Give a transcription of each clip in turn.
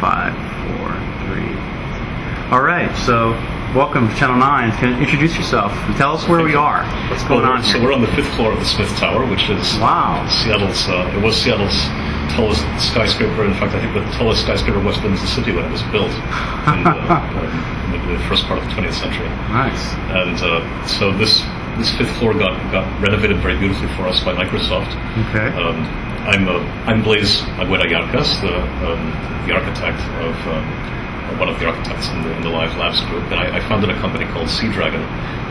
five, four, three. All right, so welcome to Channel 9. Can you introduce yourself and tell us where we are. What's going Well, on So we're on the fifth floor of the Smith Tower, which is Wow. Seattle's. Uh, it was Seattle's tallest skyscraper. In fact, I think the tallest skyscraper was in the city when it was built in the, in the first part of the 20th century. Nice. And uh, so this this fifth floor got got renovated very beautifully for us by Microsoft. Okay. Um, I'm uh, I'm Blaise Agüera y Arcas, the um, the architect of. Um, one of the architects in the, in the Live Labs group, and I, I founded a company called Seadragon.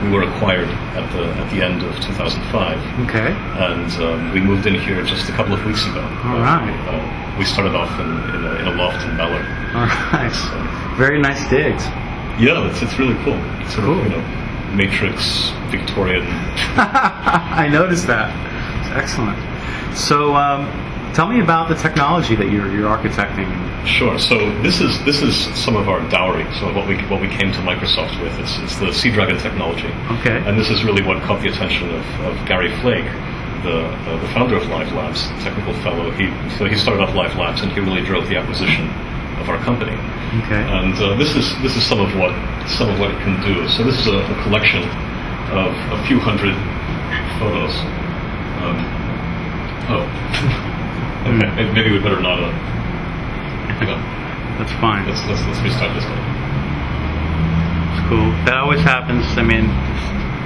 We were acquired at the at the end of 2005, Okay. and um, we moved in here just a couple of weeks ago. All right. Uh, we started off in, in, a, in a loft in Ballard. All right. Very nice digs. Yeah, it's, it's really cool. It's sort Cool. of, you know, Matrix, Victorian. I noticed that. It's excellent. So, um, tell me about the technology that you're, you're architecting. Sure. So this is this is some of our dowry. So what we what we came to Microsoft with is, is the Seadragon technology. Okay. And this is really what caught the attention of, of Gary Flake, the uh, the founder of Live Labs, technical fellow. He so he started off Live Labs, and he really drove the acquisition of our company. Okay. And uh, this is this is some of what some of what it can do. So this is a, a collection of a few hundred photos. Um, oh, okay. Maybe- Maybe we better not. Uh, hang on. That's fine. Let's let's let's restart this one. It's cool. That always happens. I mean,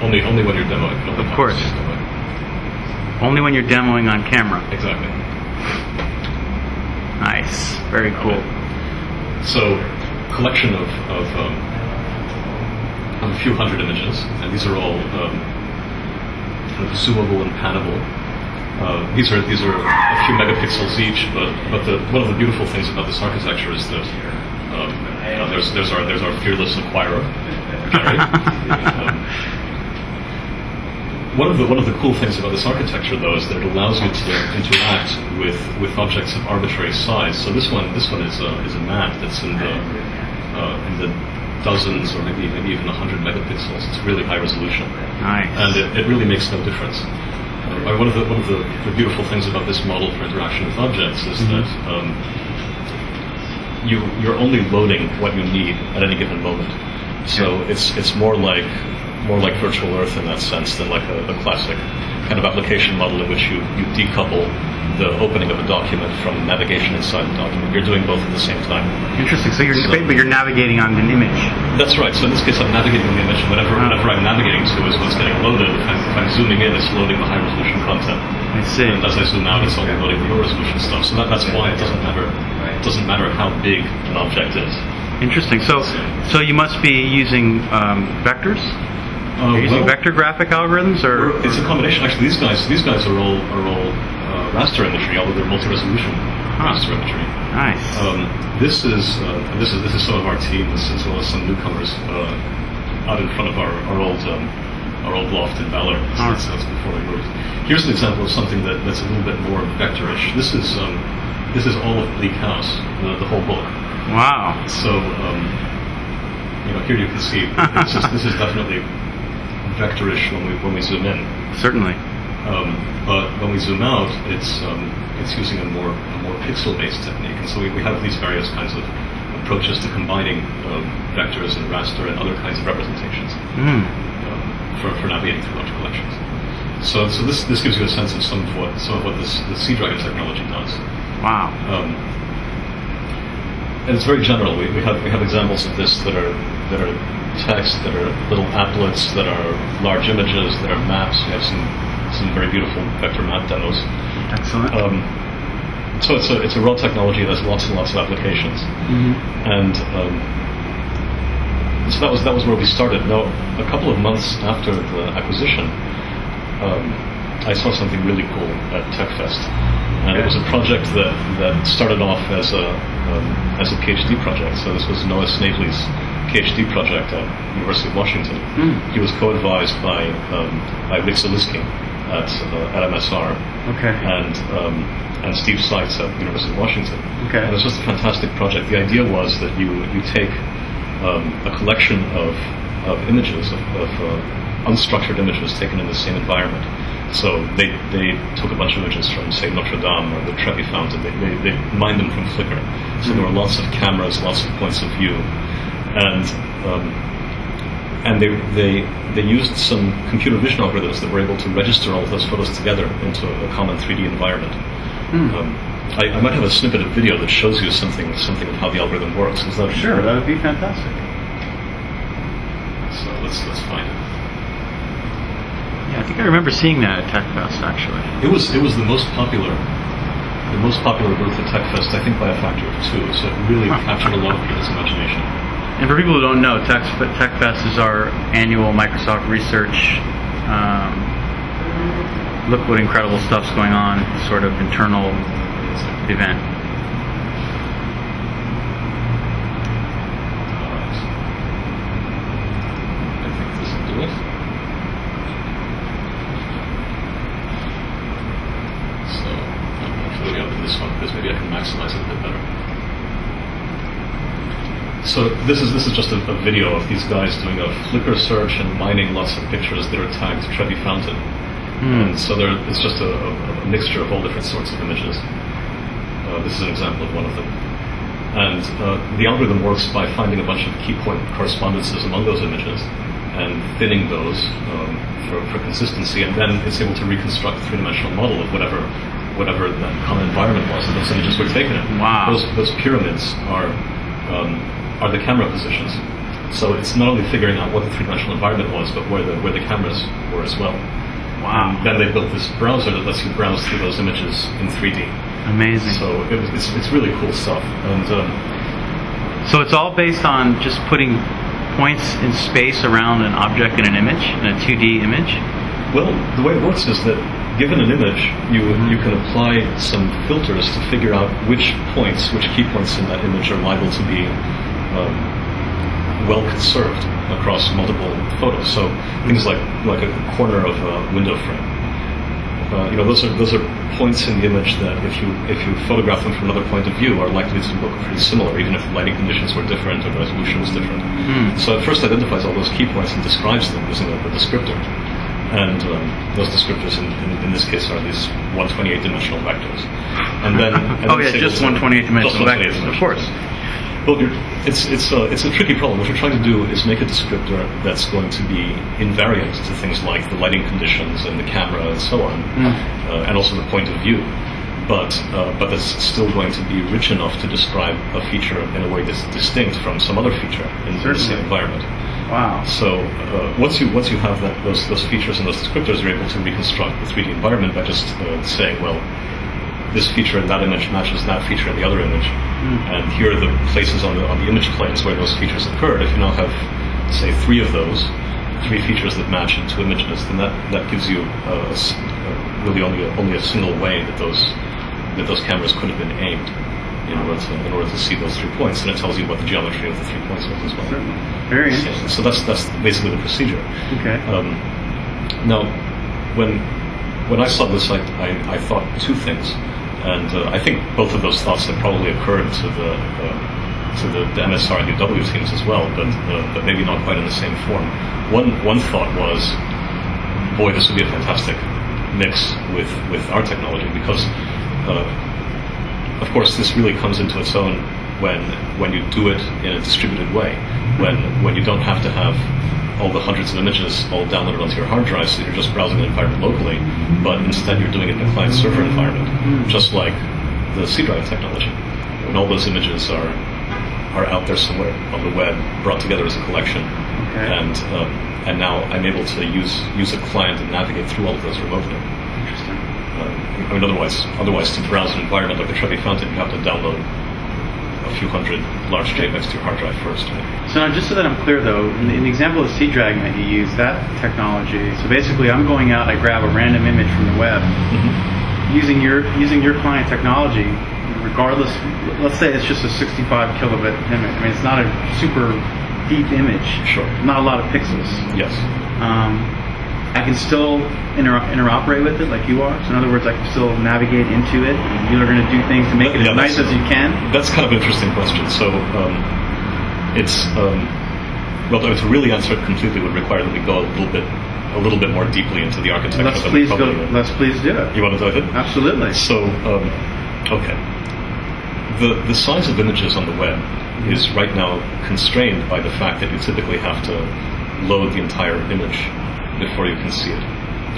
Only only when you're demoing. Of course. demoing. only when you're demoing on camera. Exactly. Nice. Very cool. So, collection of of, um, of a few hundred images, and these are all um, zoomable and pannable. Uh, these are these are a few megapixels each, but but the, one of the beautiful things about this architecture is that um, you know, there's there's our there's our fearless acquirer. Um, one of the one of the cool things about this architecture, though, is that it allows you to interact with, with objects of arbitrary size. So this one this one is a, is a map that's in the uh, in the dozens or maybe maybe even hundred megapixels. It's really high resolution, Nice. and it, it really makes no difference. Uh, one of the one of the, the beautiful things about this model for interaction with objects is that um, you you're only loading what you need at any given moment. So it's it's more like more like virtual Earth in that sense than like a, a classic kind of application model in which you, you decouple the opening of a document from navigation inside the document. You're doing both at the same time. Interesting. So you're, So- but you're navigating on an image. That's right. So in this case, I'm navigating on the image. Whatever, whatever I'm navigating to is what's getting loaded. If I'm, if I'm zooming in, it's loading the high resolution content. I see. And as I zoom out, it's only loading the low resolution stuff. So that, that's why it doesn't matter. It doesn't matter how big an object is. Interesting. So, so you must be using um, vectors. Uh, You're using well, vector graphic algorithms, or It's a combination. Actually, these guys, these guys are all are all uh, raster imagery, although they're multi-resolution raster imagery. nice. Um, this is uh, this is this is some of our team, as, well as some newcomers uh, out in front of our, our old um, our old loft in Ballard. That's, that's before we moved. Here's an example of something that, that's a little bit more vectorish. This is um, this is all of Bleak House, the, the whole book. wow. So um, you know, here you can see this is this is definitely vectorish when we when we zoom in. Certainly. Um, but when we zoom out, it's um, it's using a more a more pixel-based technique, and so we, we have these various kinds of approaches to combining um, vectors and raster and other kinds of representations Mm. um, for, for navigating through large collections. So, so this, this gives you a sense of some of what some of what this the Seadragon technology does. Wow. Um, and it's very general. We, we have we have examples of this that are that are text, that are little applets, that are large images, that are maps. We have some some very beautiful vector map demos. Excellent. Um, so it's a it's a raw technology that has lots and lots of applications, Mhm. and um, so that was that was where we started. Now, a couple of months after the acquisition, um, I saw something really cool at TechFest, and it was a project that, that started off as a um, as a PhD project. So this was Noah Snavely's PhD project at University of Washington. Mm. He was co-advised by um, by Rick Szeliski at uh, at MSR Okay. and um, and Steve Seitz at University of Washington. Okay. And it was just a fantastic project. The idea was that you you take um, a collection of of images of, of uh, unstructured images taken in the same environment. So they, they took a bunch of images from, say, Notre Dame or the Trevi Fountain. They, they, they mined them from Flickr. So there were lots of cameras, lots of points of view. And, um, and they, they, they used some computer vision algorithms that were able to register all of those photos together into a common 3D environment. Um, I, I might have a snippet of video that shows you something, something of how the algorithm works. Is that Sure, that would be fantastic. So let's, let's find it. Yeah, I think I remember seeing that at TechFest actually. It was it was the most popular, the most popular booth at TechFest, I think by a factor of two. So it really captured a lot of people's imagination. And for people who don't know, Tech, TechFest is our annual Microsoft research. Um, look what incredible stuff's going on, sort of internal event. So I'm up to this one because maybe I can maximize it a bit better. So this is this is just a, a video of these guys doing a Flickr search and mining lots of pictures that are tagged Trevi Fountain. Hmm. And so there, it's just a, a, mixture of all different sorts of images. Uh, this is an example of one of them. And uh, the algorithm works by finding a bunch of key point correspondences among those images and thinning those um, for, for consistency, and then it's able to reconstruct a three-dimensional model of whatever whatever that common environment was that those images were taken in. Wow. Those, those pyramids are um, are the camera positions. So it's not only figuring out what the three-dimensional environment was, but where the where the cameras were as well. Wow. And then they built this browser that lets you browse through those images in 3D. Amazing. So it was, it's, it's really cool stuff. And um, So it's all based on just putting points in space around an object in an image, in a 2D image. well, the way it works is that given an image, you you can apply some filters to figure out which points, which key points in that image are liable to be um, well conserved across multiple photos. So things like like a corner of a window frame. Uh, you know, those are those are points in the image that if you if you photograph them from another point of view are likely to look pretty similar, even if the lighting conditions were different or resolution was different. Hmm. So it first identifies all those key points and describes them using a, a descriptor. And um, those descriptors, in, in, in this case, are these 128-dimensional vectors. And then, and oh then yeah, just 128 dimensional 128 vectors, of course. Well, you're, it's it's a, it's a tricky problem. What you're trying to do is make a descriptor that's going to be invariant to things like the lighting conditions and the camera and so on, uh, and also the point of view. But uh, but that's still going to be rich enough to describe a feature in a way that's distinct from some other feature in the same environment. Wow. So uh, once you once you have that, those those features and those descriptors, you're able to reconstruct the 3D environment by just uh, saying, well, this feature in that image matches that feature in the other image, and here are the places on the on the image planes where those features occurred. If you now have, say, three of those, three features that match in two images, then that, that gives you uh, a really only a, only a single way that those that those cameras could have been aimed in order to in order to see those three points, and it tells you what the geometry of the three points was as well. Certainly. Very So, interesting. so that's that's basically the procedure. Okay. Um, now, when when I saw this, I, I, I thought two things, and uh, I think both of those thoughts have probably occurred to the uh, to the, the MSR and UW teams as well, but uh, but maybe not quite in the same form. One one thought was, boy, this would be a fantastic mix with with our technology because. Uh, of course, this really comes into its own when when you do it in a distributed way. When when you don't have to have all the hundreds of images all downloaded onto your hard drive, so you're just browsing the environment locally, but instead you're doing it in a client server environment, just like the Seadragon technology. When all those images are are out there somewhere on the web, brought together as a collection, Okay. and um, and now I'm able to use use a client and navigate through all of those remotely. Interesting. Uh, I mean, otherwise, otherwise, to browse an environment like the Trevi Fountain, you have to download a few hundred large JPEGs to hard drive first. So now, just so that I'm clear, though, in the, in the example of Seadragon that you use, that technology. So basically, I'm going out, I grab a random image from the web, using your using your client technology. Regardless, let's say it's just a 65 kilobit image. I mean, it's not a super deep image. Sure. Not a lot of pixels. Yes. Um, I can still inter- interoperate with it like you are. So in other words, I can still navigate into it. and You're going to do things to make it Yeah, as nice as you can. That's kind of an interesting question. So, um, it's um, well, to really answer it completely would require that we go a little bit a little bit more deeply into the architecture. Let's please go. will. Let's please do it. You want to dive in? Absolutely. So, um, okay. The, the size of images on the web is right now constrained by the fact that you typically have to load the entire image before you can see it.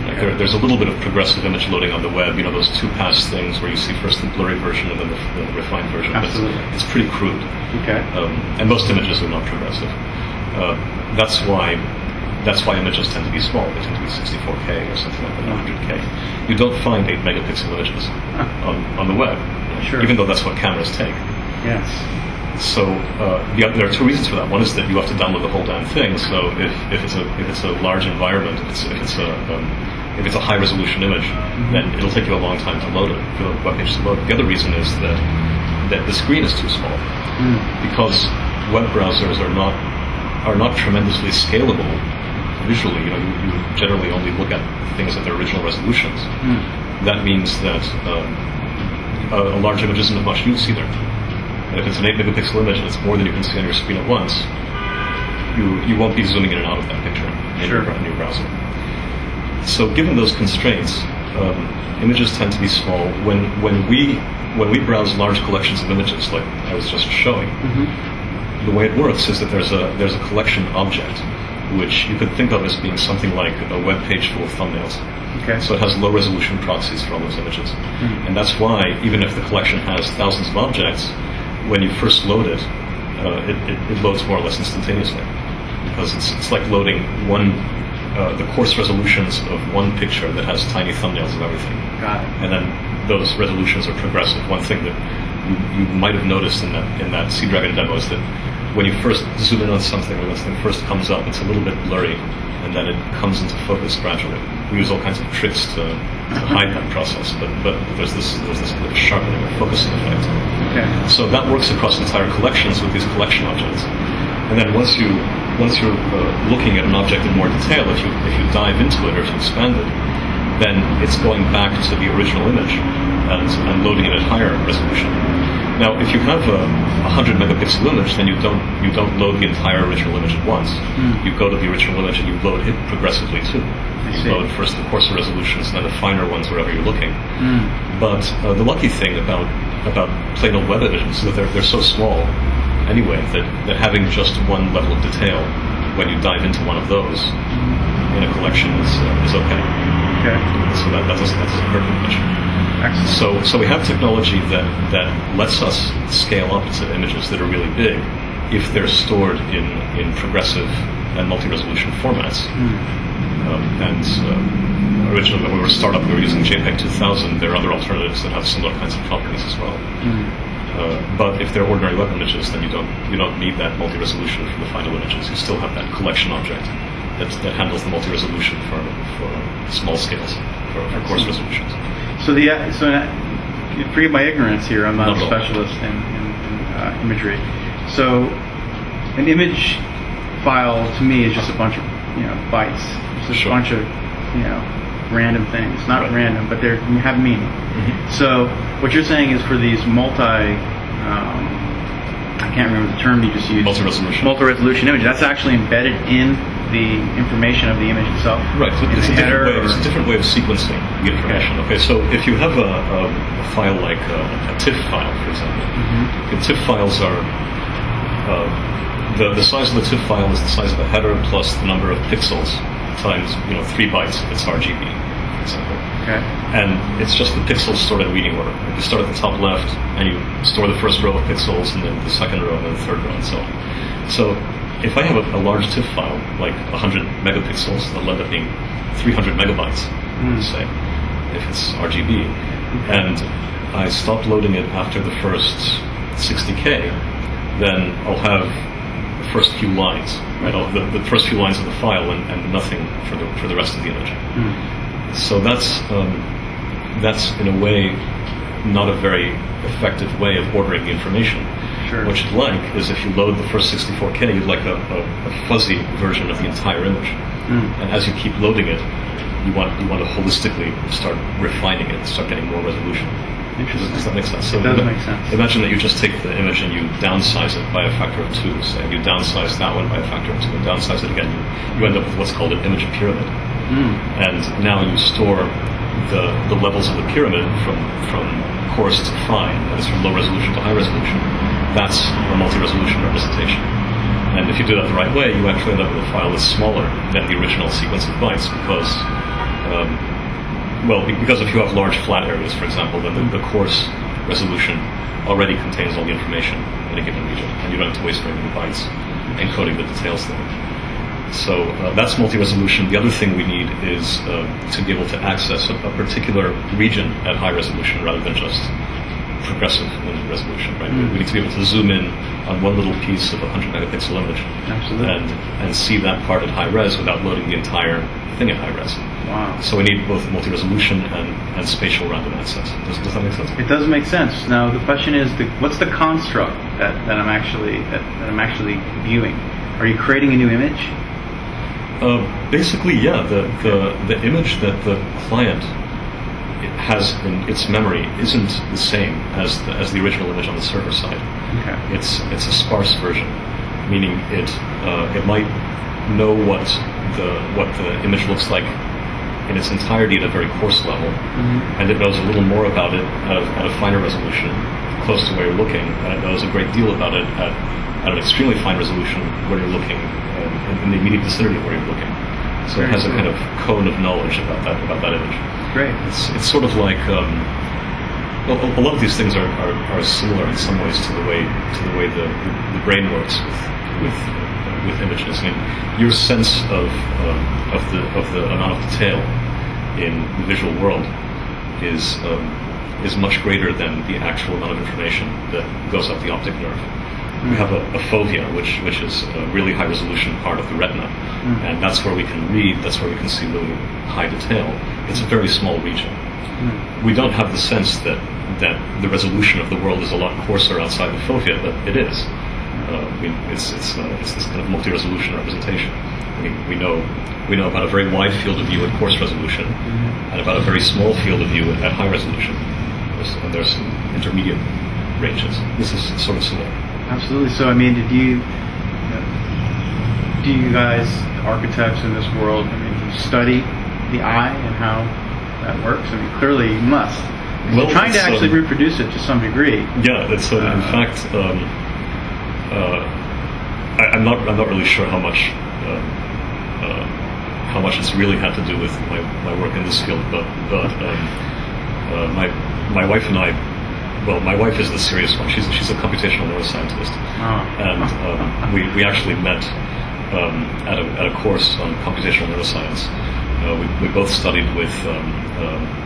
Like there, there's a little bit of progressive image loading on the web, you know, those two pass things where you see first the blurry version and then the, the refined version. But it's- Absolutely. It's, pretty crude. Okay. Um, and most images are not progressive. Uh, that's why that's why images tend to be small. They tend to be 64K or something like that, 100K. You don't find 8 megapixel images on, on the web, Sure. even though that's what cameras take. Yes. So uh, oth- there are two reasons for that. One is that you have to download the whole damn thing. So if, if it's a if it's a large environment, if it's, if it's a um, if it's a high resolution image, then it'll take you a long time to load it for the web page to load. The other reason is that that the screen is too small Mm. because web browsers are not are not tremendously scalable visually. You know, you, you generally only look at things at their original resolutions. Mm. That means that um, a, a large image isn't of much use either. If it's an 8 megapixel image and it's more than you can see on your screen at once, you, you won't be zooming in and out of that picture in, Sure. your, in your browser. So given those constraints, um, images tend to be small. When, when, we, when we browse large collections of images, like I was just showing, Mm-hmm. the way it works is that there's a, there's a collection object, which you could think of as being something like a web page full of thumbnails. Okay. So it has low resolution proxies for all those images. Mhm. And that's why, even if the collection has thousands of objects, when you first load it, uh, it, it, it loads more or less instantaneously. Because it's, it's like loading one, uh, the coarse resolutions of one picture that has tiny thumbnails of everything. Got it. And then those resolutions are progressive. One thing that you, you might have noticed in that, in that Seadragon demo is that when you first zoom in on something, when something first comes up, it's a little bit blurry, and then it comes into focus gradually. We use all kinds of tricks to, hide that process, but, but there's this there's this kind of sharpening or focusing effect. Okay. So that works across entire collections with these collection objects. And then once you once you're uh, looking at an object in more detail, if you if you dive into it or if you expand it, then it's going back to the original image and, and loading it at higher resolution. Now, if you have a 100 megapixel image, then you don't you don't load the entire original image at once. Hmm. You go to the original image and you load it progressively too. You load first the coarser resolutions and then the finer ones wherever you're looking. Mm. But uh, the lucky thing about about plain old web images is that they're, they're so small anyway that, that having just one level of detail when you dive into one of those in a collection is, uh, is okay. Okay. So that, that, doesn't, that doesn't hurt very much. Excellent. So, so we have technology that, that lets us scale up to images that are really big if they're stored in, in progressive and multi-resolution formats. Mm. Um, and uh, originally, when we were a startup, we were using JPEG 2000. There are other alternatives that have similar kinds of properties as well. Mm. Uh, but if they're ordinary web images, then you don't you don't need that multi-resolution for the final images. You still have that collection object that, that handles the multi-resolution for, for small scales, for, for coarse resolutions. So the uh, so uh, forgive my ignorance here. I'm not Not a specialist in, in, in uh, imagery. So an image file to me is just a bunch of you know bytes. It's just Sure. a bunch of you know random things. Not Right. random, but they have meaning. So what you're saying is for these multi, um, I can't remember the term you just used. Multi-resolution. Multi-resolution image. That's actually embedded in the information of the image itself. Right, so it's a, different way, it's a different way of sequencing the information. Okay, so if you have a, a, a file like a, a TIFF file, for example, Mhm. the TIFF files are uh, the the size of the TIFF file is the size of a header plus the number of pixels times you know three bytes if it's RGB, for example. Okay. And it's just the pixels stored in reading order. You start at the top left, and you store the first row of pixels, and then the second row, and then the third row, and so on. So if I have a, a large TIFF file, like 100 megapixels, that'll end up being 300 megabytes, Hmm. say, if it's RGB. And I stop loading it after the first 60k, then I'll have the first few lines, right? The, the first few lines of the file and, and nothing for the, for the rest of the image. Mm. So that's um, that's in a way not a very effective way of ordering the information. Sure. What you'd like is if you load the first 64k, you'd like a, a, a fuzzy version of the entire image. Mm. And as you keep loading it, you want you want to holistically start refining it, start getting more resolution. Interesting. Does that make sense? It does make sense. Imagine that you just take the image and you downsize it by a factor of two. Say you downsize that one by a factor of two, and downsize it again. You, you end up with what's called an image pyramid. Mm. and now you store the, the levels of the pyramid from, from coarse to fine, that is from low resolution to high resolution. That's a multi-resolution representation. And if you do that the right way, you actually end up with a file that's smaller than the original sequence of bytes because, um, well, because if you have large flat areas, for example, then the, the coarse resolution already contains all the information in a given region, and you don't have to waste very many bytes encoding the details there. So uh, that's multi-resolution. The other thing we need is uh, to be able to access a, a particular region at high resolution rather than just progressive in resolution. Right? Mm. We need to be able to zoom in on one little piece of a 100 megapixel image Absolutely. and and see that part at high res without loading the entire thing at high res. Wow. So we need both multi-resolution and, and spatial random access. Does, does that make sense? It does make sense. Now the question is, the, what's the construct that, that I'm actually that, that I'm actually viewing? Are you creating a new image? Uh, basically, yeah. The, the the image that the client has in its memory isn't the same as the, as the original image on the server side. Okay. It's it's a sparse version, meaning it uh, it might know what the what the image looks like in its entirety at a very coarse level, and it knows a little more about it at a, at a finer resolution, close to where you're looking, and it knows a great deal about it at, at an extremely fine resolution where you're looking, um, in, in the immediate vicinity of where you're looking. So it Very has a kind of cone of knowledge about that about that image. Great. It's, it's sort of like um, well, a, a lot of these things are, are, are similar in some ways to the way to the way the, the brain works with with, with images. I mean, your sense of um, of the of the amount of detail in the visual world is um, is much greater than the actual amount of information that goes up the optic nerve. We have a, a fovea, which which is a really high resolution part of the retina, and that's where we can read. That's where we can see really high detail. It's a very small region. We don't have the sense that that the resolution of the world is a lot coarser outside the fovea, but it is. Uh, we, it's it's uh, it's this kind of multi-resolution representation. I mean, we know we know about a very wide field of view at coarse resolution, and about a very small field of view at high resolution. There's, and there's some intermediate ranges. This is sort of similar. Absolutely. So, I mean, did you do you guys, architects in this world, I mean, study the eye and how that works? I mean, clearly you must. Well, You're trying to actually um, reproduce it to some degree. Yeah, it's uh, in fact. Um, uh, I, I'm not. I'm not really sure how much. Uh, uh, how much it's really had to do with my, my work in this field, but but um, uh, my my wife and I. Well, my wife is the serious one. She's she's a computational neuroscientist, Oh. and um, we we actually met um, at a at a course on computational neuroscience. Uh, we we both studied with. Um, um,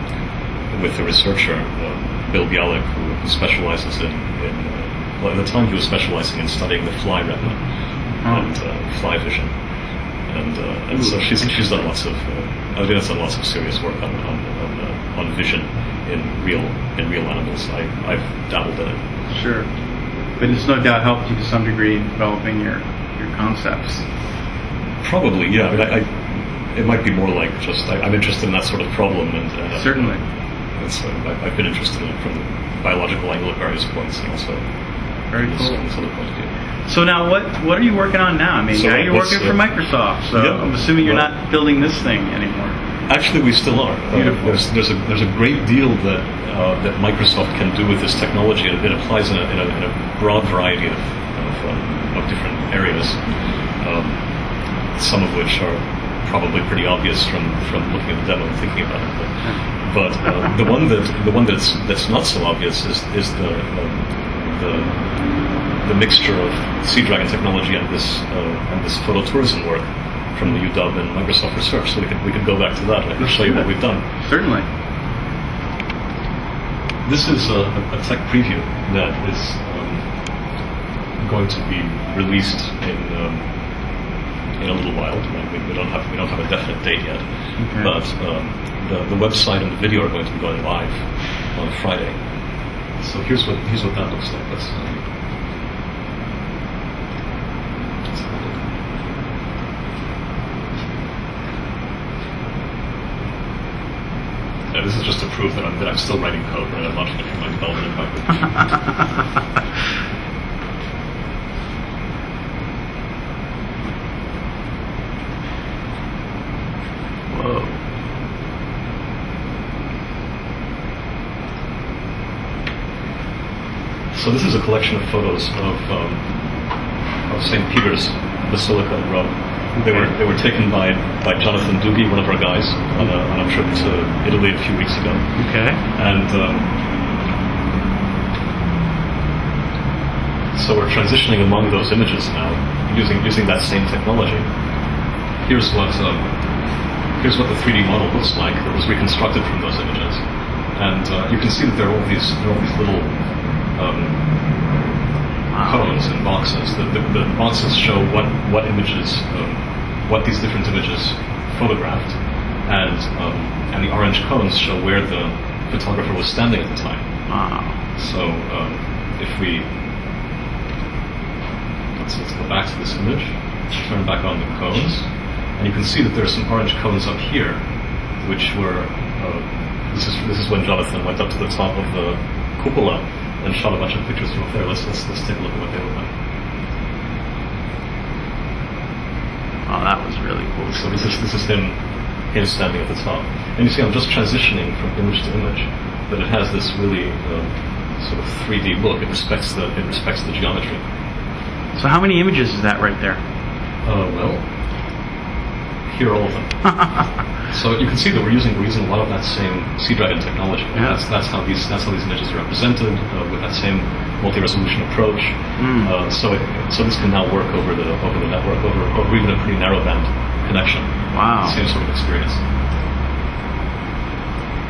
with a researcher, uh, Bill Bialek, who, who specializes in, in uh, well, at the time he was specializing in studying the fly retina Oh. and uh, fly vision. And, uh, and so she's, she's done lots of, uh, that's done lots of serious work on, on, on, uh, on vision in real, in real animals. I, I've dabbled in it. Sure. But it's no doubt helped you to some degree in developing your, your concepts. Probably, yeah. I mean, I, I, it might be more like just, I, I'm interested in that sort of problem. And, uh, Certainly. And so I, I've been interested in it from the biological angle at various points and also Very cool. this other point of view. So now, what what are you working on now? I mean, So now you're working uh, for Microsoft, so yeah, I'm assuming you're well- not building this thing anymore. Actually, we still are. Uh, Beautiful. there's, there's, a, there's a great deal that, uh, that Microsoft can do with this technology, and it applies in a, in a, in a broad variety of, of, um, of different areas, um, some of which are probably pretty obvious from, from looking at the demo and thinking about it. But, but uh, the one that the one that's that's not so obvious is is the um, the the mixture of Seadragon technology and this uh, and this phototourism work from the UW and Microsoft Research. So we could we could go back to that. I can Let's show you what we've done. Certainly. This is a, a tech preview that is um, going to be released in um, in a little while. We, we don't have we don't have a definite date yet, Okay. but um, the, the website and the video are going to be going live on Friday. So here's what here's what that looks like. Let's, um, let's have a look. Yeah, this is just to prove that I'm, that I'm still writing code, right? I'm it from my development environment. So this is a collection of photos of, um, of St. Peter's Basilica in Rome. They were they were taken by, by Jonathan Doogie, one of our guys, on a, on a trip to Italy a few weeks ago. Okay. And um, so we're transitioning among those images now, using using that same technology. Here's what um, here's what the 3D model looks like that was reconstructed from those images, and uh, you can see that there are all these there are all these little um, cones and boxes. The, the, the boxes show what what images, um, what these different images photographed, and um, and the orange cones show where the photographer was standing at the time. Wow. So um, if we let's, let's go back to this image, turn back on the cones, and you can see that there are some orange cones up here, which were uh, this is this is when Jonathan went up to the top of the cupola and shot a bunch of pictures from up there. Let's let's, let's take a look at what they look like. Oh, that was really cool. So this is this is him him standing at the top, and you see I'm just transitioning from image to image, but it has this really um, sort of 3D look. It respects the it respects the geometry. So how many images is that right there? Uh, well, here are all of them. so you can see that we're using we're using a lot of that same Seadragon technology. Yeah. That's that's how these that's how these images are represented uh, with that same multi-resolution approach. Mm. Uh, so it, so this can now work over the over the network over over even a pretty narrow band connection. Wow. Same sort of experience.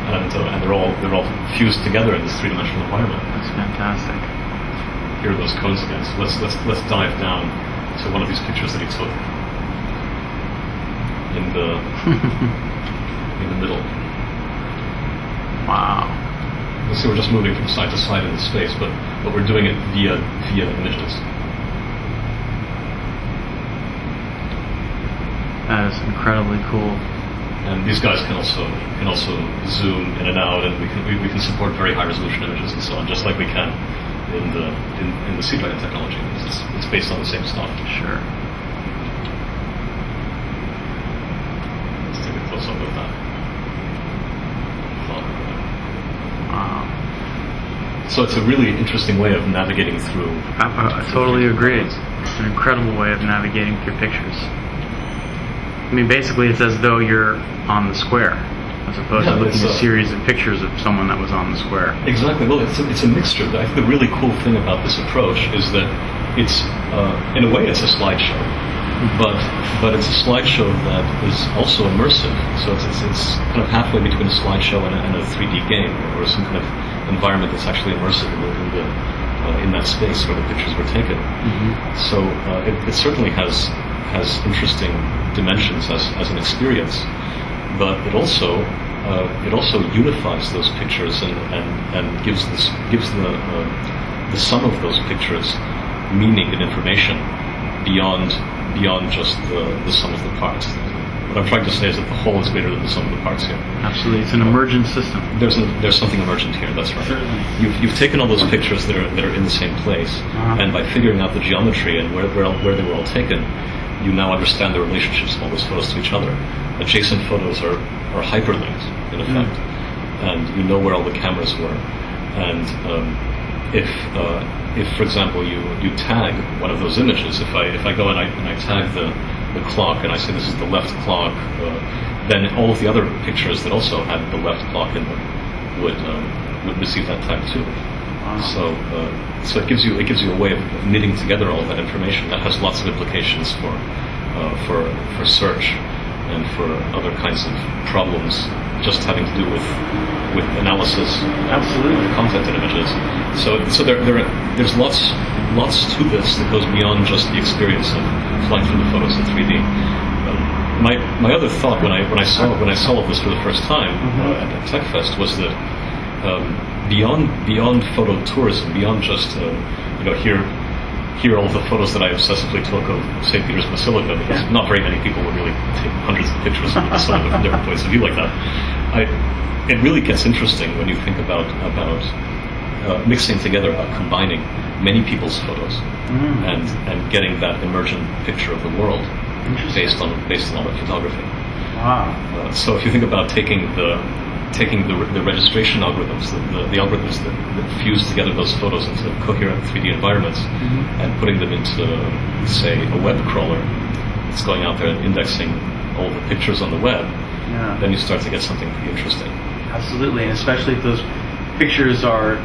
And uh, and they're all they're all fused together in this three-dimensional environment. That's fantastic. Here are those cones again. So let's let's let's dive down to one of these pictures that he took in the in the middle. Wow. You see, we're just moving from side to side in the space, but but we're doing it via via images. That is incredibly cool. And these guys can also can also zoom in and out, and we can we, we can support very high resolution images and so on, just like we can in the in, in the Dragon technology. It's, it's based on the same stuff. Sure. Let's take a close up of that. Wow. So it's a really interesting way of navigating through. I, I totally agree. It's an incredible way of navigating through pictures. I mean, basically, it's as though you're on the square, as opposed Yeah, to looking at a series of pictures of someone that was on the square. Exactly. Well, it's a, it's a mixture. I think the really cool thing about this approach is that it's, uh, in a way, it's a slideshow, but but it's a slideshow that is also immersive. So it's, it's, it's kind of halfway between a slideshow and a, and a 3D game, or some kind of environment that's actually immersive in, the, in, the, uh, in that space where the pictures were taken. So uh, it, it certainly has has interesting dimensions as, as an experience, but it also uh, it also unifies those pictures and, and, and gives this gives the uh, the sum of those pictures meaning and information beyond beyond just the, the sum of the parts. What I'm trying to say is that the whole is greater than the sum of the parts here. Absolutely, it's an emergent system. There's a, there's something emergent here. That's right. Certainly. You've, you've taken all those pictures that are that are in the same place, Uh-huh. and by figuring out the geometry and where where, where they were all taken, you now understand the relationships of all those photos to each other. Adjacent photos are are hyperlinked in effect, and you know where all the cameras were. And um, if uh, if for example you you tag one of those images, if I if I go and I and I tag the the clock and I say this is the left clock, uh, then all of the other pictures that also had the left clock in them would um, would receive that tag too. So uh, so it gives you it gives you a way of knitting together all that information. That has lots of implications for uh, for for search and for other kinds of problems just having to do with with analysis Absolutely. content and images. So so there, there are- there's lots lots to this that goes beyond just the experience of flying through the photos in 3D. Um, my my other thought when I when I saw when I saw this for the first time uh, at, at TechFest was that um, beyond beyond photo tourism, beyond just uh, you know here here are all the photos that I obsessively took of St. Peter's Basilica because Yeah. not very many people would really take hundreds of pictures of the Basilica from different points of view like that. I, it really gets interesting when you think about about uh, mixing together, uh, combining many people's photos Mm. and and getting that emergent picture of the world based on based on all that photography. Wow. Uh, so if you think about taking the taking the, the registration algorithms, the, the, the algorithms that, that fuse together those photos into coherent 3D environments, Mhm. and putting them into, say, a web crawler that's going out there and indexing all the pictures on the web, Yeah. then you start to get something pretty interesting. Absolutely, and especially if those pictures are,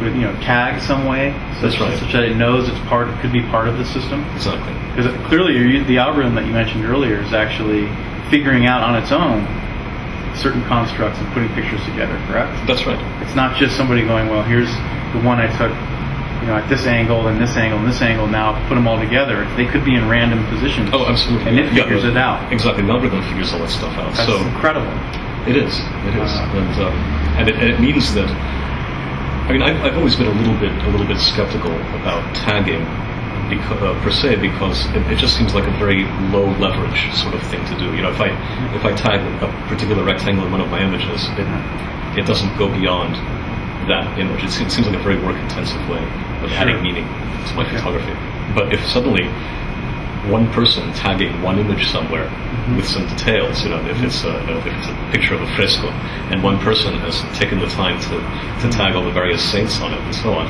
with, you know, tagged some way, That's such, right. such that it knows it's part, could be part of the system. Exactly. Because clearly, the algorithm that you mentioned earlier is actually figuring out on its own certain constructs and putting pictures together. Correct? That's right. It's not just somebody going, well, here's the one I took, you know, at this angle and this angle and this angle. Now put them all together. They could be in random positions. Oh, absolutely. And it Yeah, figures the- it out. Exactly. The algorithm figures all that stuff out. That's so incredible. It is. It is, Wow. and um, and, it, and it means that. I mean, I've, I've always been a little bit a little bit skeptical about tagging, because, uh, per se, because it, it just seems like a very low leverage sort of thing to do. You know, if I if I tag a particular rectangle in one of my images, it it doesn't go beyond that image. It seems, seems like a very work intensive way of Sure. adding meaning to my Okay. photography. But if suddenly one person tagging one image somewhere Mm-hmm. with some details. You know, if it's a, if it's a picture of a fresco, and one person has taken the time to, to tag all the various saints on it and so on.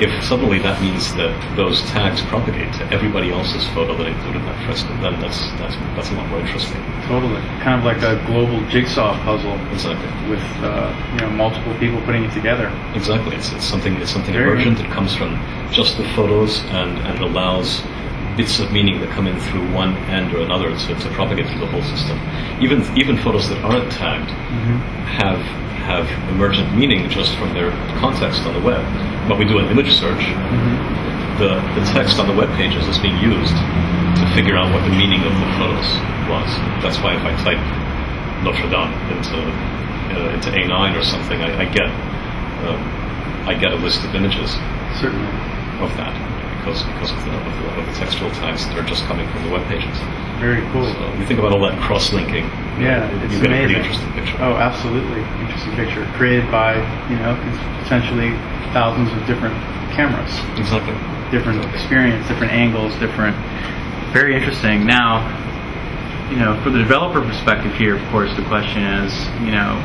If suddenly that means that those tags propagate to everybody else's photo that included that fresco, then that's that's that's a lot more interesting. Totally. Kind of like a global jigsaw puzzle Exactly. with uh, you know multiple people putting it together. Exactly. It's, it's something it's something Very emergent. It comes from just the photos and, and allows bits of meaning that come in through one end or another to, to propagate through the whole system. Even even photos that aren't tagged have have emergent meaning just from their context on the web. But we do an image search, the, the text on the web pages is being used to figure out what the meaning of the photos was. That's why if I type Notre Dame into uh, into A9 or something, I, I get um, I get a list of images Certainly. of that because because of the, of the, of the textual tags that are just coming from the web pages. Very cool. So you think about all that cross-linking, Yeah, you it's get a pretty interesting picture. Oh, absolutely. Interesting picture. Created by, you know, potentially thousands of different cameras, Exactly. different experience, different angles, different. Very interesting. Now, you know, for the developer perspective here, of course, the question is, you know,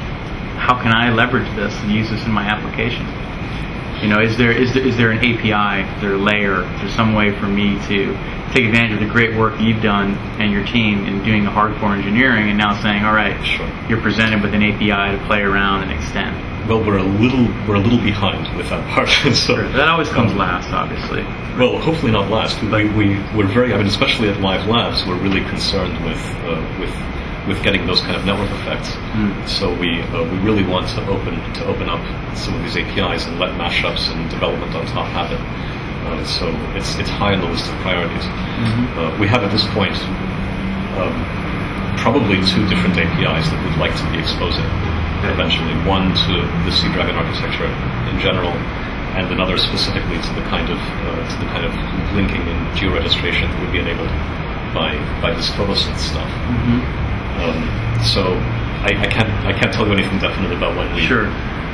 how can I leverage this and use this in my application? You know, is there is there, is there an API, is there a layer, is there some way for me to take advantage of the great work you've done and your team in doing the hardcore engineering and now saying, all right, Sure. you're presented with an API to play around and extend. Well, we're a little we're a little behind with that part. so That always comes last, obviously. Well, hopefully not last. We, we, we're very, I mean, especially at Live Labs, we're really concerned with, uh, with, with getting those kind of network effects. Mm. So we, uh, we really want to open, to open up some of these APIs and let mashups and development on top happen. Uh, so it's, it's high on the list of priorities. Uh, we have at this point um, probably two different APIs that we'd like to be exposing eventually. One to the Seadragon architecture in general, and another specifically to the kind of uh, to the kind of linking and georegistration that would be enabled by by this photosynth stuff. hmm Um, so I, I can't I can't tell you anything definite about when we Sure,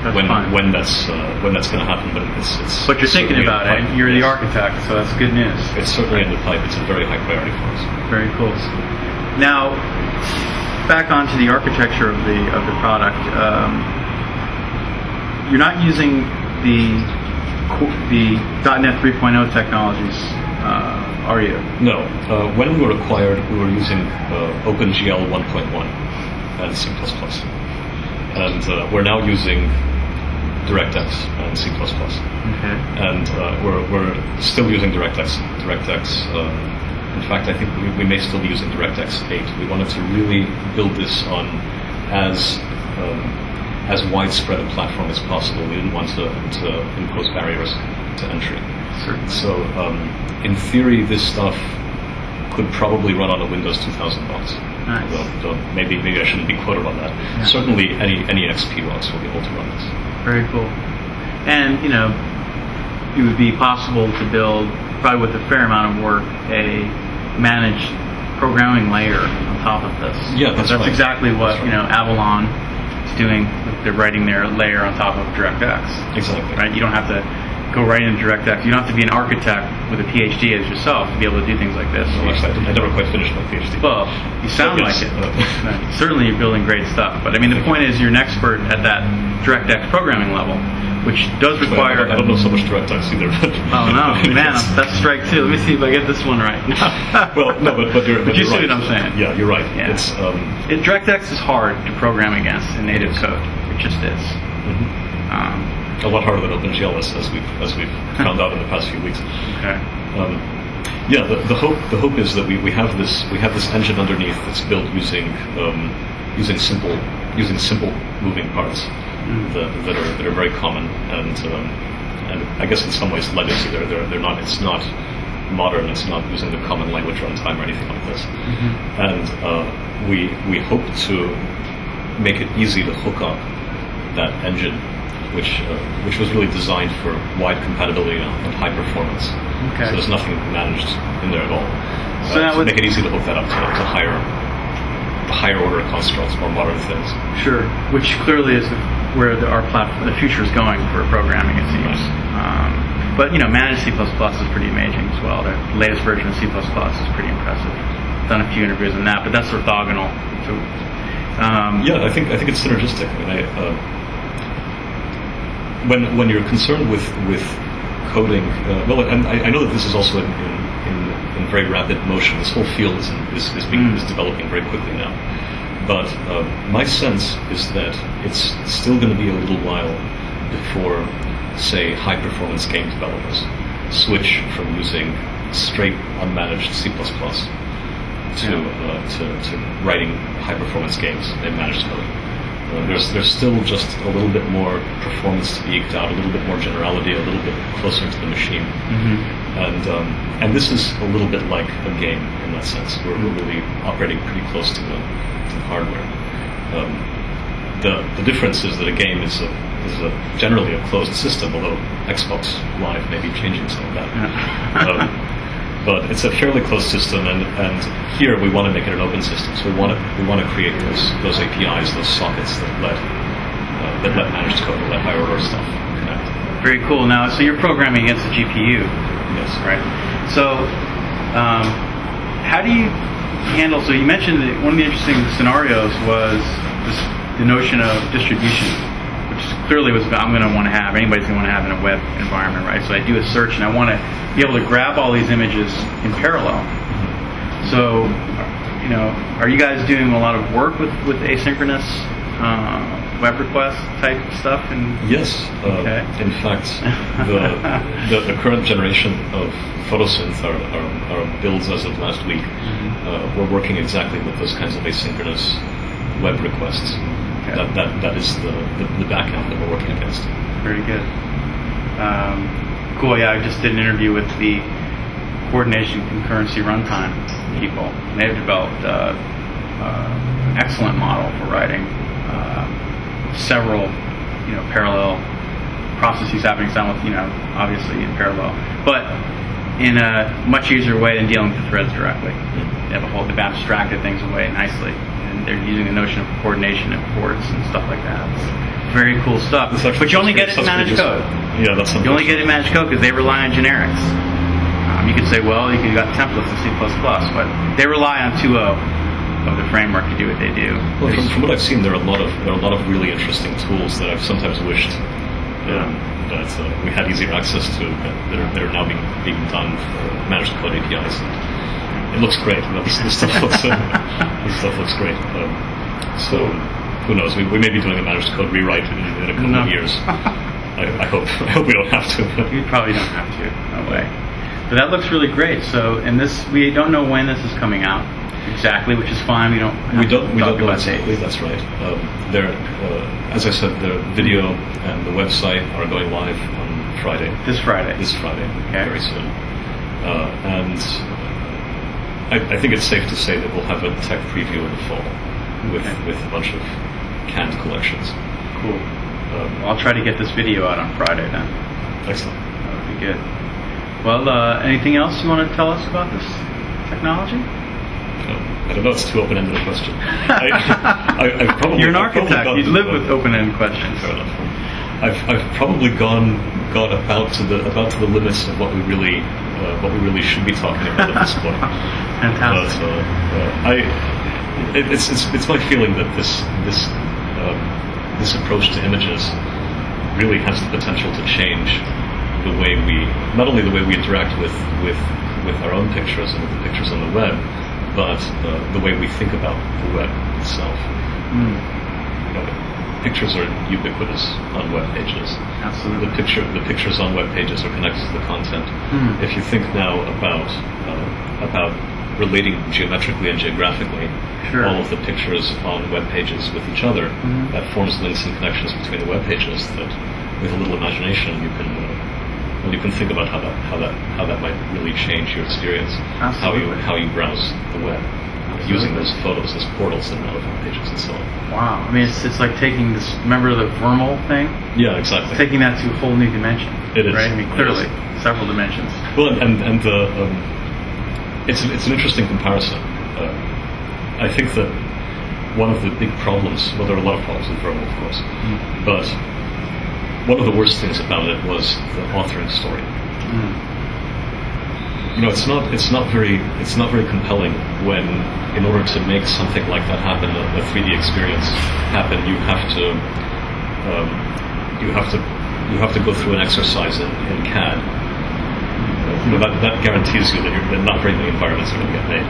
that's when fine. when that's uh, when that's going to happen, but it's it's. But you're thinking about it. You're the architect, so that's good news. It's certainly in the pipe. It's a very high priority for us. Very cool. Now, back onto the architecture of the of the product. Um, you're not using the the .NET 3.0 technologies, uh, are you? No. Uh, when we were acquired, we were using uh, OpenGL 1.1 and C++. And uh, we're now using DirectX and C++. Okay. And uh, we're, we're still using DirectX. DirectX. Uh, in fact, I think we, we may still be using DirectX 8. We wanted to really build this on as um, as widespread a platform as possible. We didn't want to, to impose barriers to entry. Certainly. So, um, in theory, this stuff could probably run on a Windows 2000 box. Nice. Although, though maybe maybe I shouldn't be quoted on that. Yeah. Certainly, any any XP box will be able to run this. Very cool. And you know, it would be possible to build, probably with a fair amount of work, a managed programming layer on top of this. Yeah, that's that's right. exactly what That's you know Avalon is doing. They're writing their layer on top of DirectX. Exactly. Right. You don't have to go right into DirectX. You don't have to be an architect with a PhD as yourself to be able to do things like this. Well, I never quite finished my PhD. Well, you sound like it. Certainly, you're building great stuff. But I mean, the point is, you're an expert at that DirectX programming level, which does require. I don't know so much DirectX either. But Oh no, man, that's strike two. Let me see if I get this one right. well, no, but but, But you see right. what I'm saying. Yeah, you're right. Yeah. It's um, It, DirectX is hard to program against in native code. It just is. mhm. Um, a lot harder than OpenGL is, as we've as we've found out in the past few weeks. okay. Um, yeah, the, the hope the hope is that we, we have this we have this engine underneath that's built using um, using simple using simple moving parts Mm. that, that are that are very common and um, and I guess in some ways legacy. They're, they're they're not it's not modern. It's not using the common language runtime or anything like this. Mm-hmm. And uh, we we hope to make it easy to hook up that engine, which uh, which was really designed for wide compatibility and, high performance. Okay. So there's nothing managed in there at all. So Uh, that to would- make it easy to hook that up to, to higher higher order constructs, more modern things. Sure. Which clearly is where the, our platform, the future is going for programming, it seems. Um, but you know, managed C++ plus is pretty amazing as well. The latest version of C++ plus is pretty impressive. Done a few interviews on that, but that's orthogonal. So, um, Yeah, I think I think it's synergistic. I mean, I, uh, when when you're concerned with with coding, uh, well, and I, I know that this is also in, in, in, in very rapid motion. This whole field is in, is is, being, Mm. is developing very quickly now. But uh, my sense is that it's still going to be a little while before, say, high performance game developers switch from using straight unmanaged C++ to, Yeah. uh, to, to writing high performance games in managed code. Uh, there's there's still just a little bit more performance to be eked out, a little bit more generality, a little bit closer to the machine, mhm. and um, and this is a little bit like a game in that sense. We're, we're really operating pretty close to the, to the hardware. Um, the the difference is that a game is a is a generally a closed system, although Xbox Live may be changing some of that. Um, but it's a fairly closed system, and, and here we want to make it an open system. So we want to we want to create those those APIs, those sockets that let uh, that let managed code, that let higher order stuff connect. Very cool. Now, so you're programming against the GPU, Yes. right? So, um, how do you handle? So you mentioned that one of the interesting scenarios was this, the notion of distribution, clearly was I'm going to want to have. Anybody's going to want to have in a web environment, right? So I do a search and I want to be able to grab all these images in parallel. So, you know, are you guys doing a lot of work with with asynchronous uh, web request type stuff? And Yes. Uh, Okay. In fact, the, the the current generation of photosynth are, are, builds as of last week. Mm-hmm. Uh, we're working exactly with those kinds of asynchronous web requests. Okay. That, that that is the, the the backend that we're working against. Very good. Um, cool. Yeah, I just did an interview with the coordination concurrency runtime people. And they've developed uh, uh, an excellent model for writing uh, several, you know, parallel processes happening simultaneously. You know, obviously in parallel, but in a much easier way than dealing with the threads directly. They have a whole. They've abstracted things away nicely, and they're using the notion of coordination and ports and stuff like that. It's very cool stuff. But you only get it in managed code. Yeah, that's You only get it in managed code because they rely on generics. Um, you could say, well, you could got templates in C++, but they rely on 2.0 of the framework to do what they do. Well, from, from what I've seen, there are a lot of there are a lot of really interesting tools that I've sometimes wished um, that uh, we had easier access to that, that are now being being done for managed code APIs. It looks great. You know, this, this stuff looks uh, this stuff looks great. Um, so who knows? We, we may be doing a managed code rewrite in, in a couple No. of years. I, I hope I hope we don't have to. You probably don't have to. No way. But that looks really great. So, and this, we don't know when this is coming out exactly, which is fine. We don't. We don't. We don't know exactly. dates. That's right. Um, there, uh, as I said, the video and the website are going live on Friday. This Friday. This Friday, Okay. very soon. Uh, and I, I think it's safe to say that we'll have a tech preview in the fall with Okay. with a bunch of canned collections. cool. Um, I'll try to get this video out on Friday then. excellent. That would be good. Well, uh, anything else you want to tell us about this technology? Um, I don't know. It's too open-ended a question. I, I, I've probably, You're an architect. You live with open-ended questions. Fair enough. I've, I've probably gone gone about to the about to the limits of what we really uh, what we really should be talking about at this point. But Fantastic. uh, uh, I, it, it's, it's it's my feeling that this this um, this approach to images really has the potential to change the way we not only the way we interact with with with our own pictures and with the pictures on the web, but uh, the way we think about the web itself. Mm, You know, pictures are ubiquitous on web pages. absolutely. The picture, the pictures on web pages are connected to the content. Hmm. If you think now about uh, about relating geometrically and geographically Sure. all of the pictures on web pages with each other, Mhm. that forms links and connections between the web pages. That, with a little imagination, you can uh, well, you can think about how that how that how that might really change your experience. How you how you browse the web. Using those photos as portals and web pages and so on. Wow. I mean, it's, it's like taking this. Remember the VRML thing? Yeah, exactly. Taking that to a whole new dimension. It is. Right. I mean, clearly, several dimensions. Well, and and, and the um, it's it's an interesting comparison. Uh, I think that one of the big problems, well, there are a lot of problems with VRML, of course, but one of the worst things about it was the authoring story. Mm. You know, it's not it's not very it's not very compelling when, in order to make something like that happen, a, a 3D experience happen, you have to um, you have to you have to go through an exercise in, in CAD. You know, that, that guarantees you that, you're, that not very many environments are going to get made.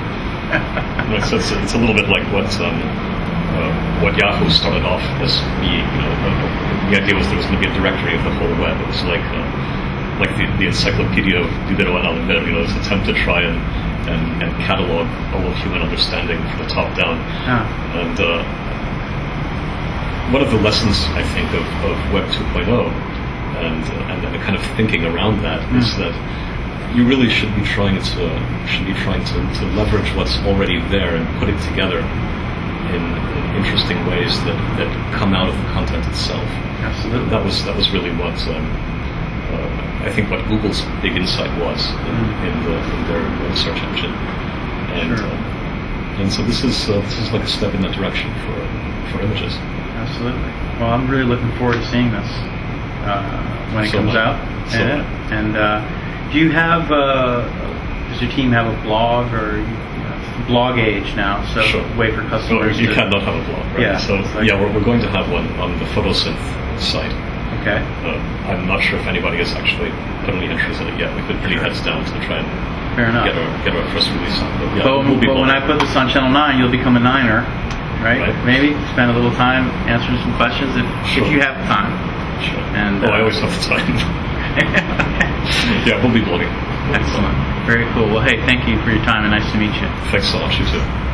You know, so it's, it's a little bit like what um, uh, what Yahoo started off as being. You know, uh, the idea was there was going to be a directory of the whole web. It was like uh, like the, the encyclopedia of Diderot and Alembert. You know, this attempt to try and and, and catalog all of human understanding from the top down. Ah. And uh, one of the lessons I think of, of Web 2.0 and, uh, and and the kind of thinking around that is Mm. that you really should be trying to should be trying to, to leverage what's already there and put it together in, in interesting ways that, that come out of the content itself. Absolutely. That was that was really what um, uh, I think what Google's big insight was in, Mm. in, the, in their search engine, and Sure. uh, and so this is uh, this is like a step in that direction for for images. Absolutely. Well, I'm really looking forward to seeing this uh, when it So comes I. out. So yeah. And uh, do you have? Uh, does your team have a blog or blog age now? So Sure. way for customers. you cannot have a blog, right? Yeah, So yeah, we're, we're going to have one on the Photosynth site. Okay. Uh, I'm not sure if anybody has actually put any in it yet. We've been pretty heads down to try and Fair enough. get our get our first release on. But yeah, but we'll but when I put this on Channel Nine, you'll become a Niner, right? Right. Maybe spend a little time answering some questions if Sure. if you have time. Sure. and, oh, uh, I always have the time. yeah, we'll be be Excellent. Very cool. Well, hey, thank you for your time and nice to meet you. Thanks so much, you too.